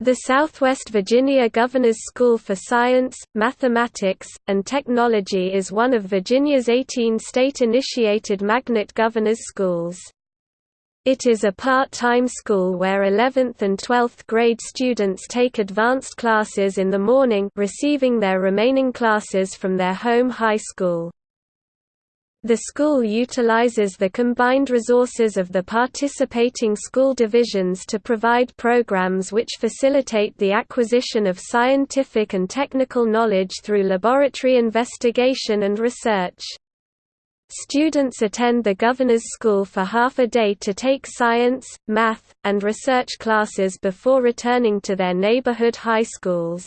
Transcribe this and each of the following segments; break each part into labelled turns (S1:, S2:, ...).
S1: The Southwest Virginia Governor's School for Science, Mathematics, and Technology is one of Virginia's 18 state-initiated magnet governor's schools. It is a part-time school where 11th and 12th grade students take advanced classes in the morning receiving their remaining classes from their home high school. The school utilizes the combined resources of the participating school divisions to provide programs which facilitate the acquisition of scientific and technical knowledge through laboratory investigation and research. Students attend the Governor's School for half a day to take science, math, and research classes before returning to their neighborhood high schools.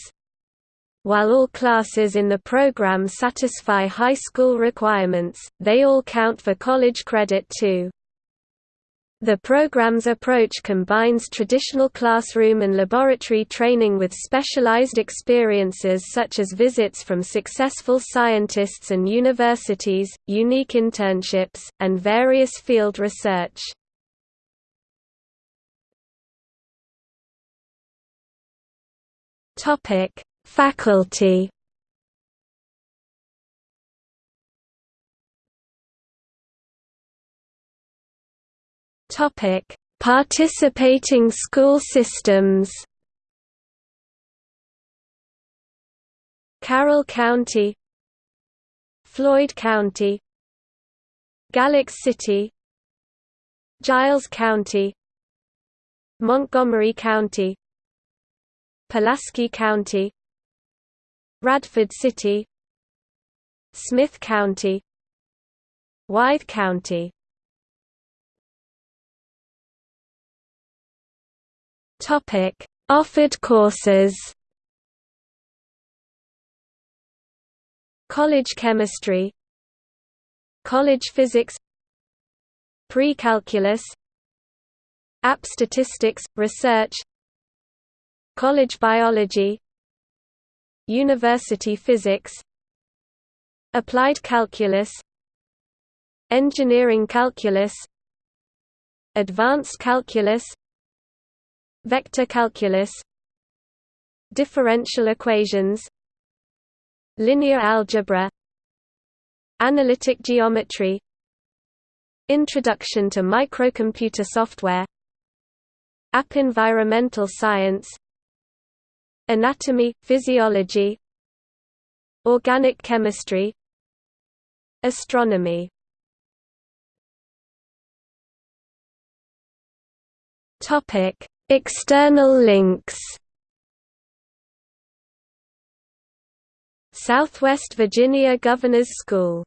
S1: While all classes in the program satisfy high school requirements, they all count for college credit too. The program's approach combines traditional classroom and laboratory training with specialized experiences such as visits from successful scientists and universities, unique internships, and various field research. Topic: Faculty. Topic: Participating school systems. Carroll County, Floyd County, Galax City, Giles County, Montgomery County, Pulaski County, Radford City Smyth County Wythe County. Topic Offered courses. College Chemistry. College Physics. Pre-calculus. App Statistics, Research. College Biology University Physics Applied Calculus Engineering Calculus Advanced Calculus Vector Calculus Differential Equations Linear Algebra Analytic Geometry Introduction to Microcomputer Software App Environmental Science Anatomy, physiology Organic chemistry Astronomy. External links. Southwest Virginia Governor's School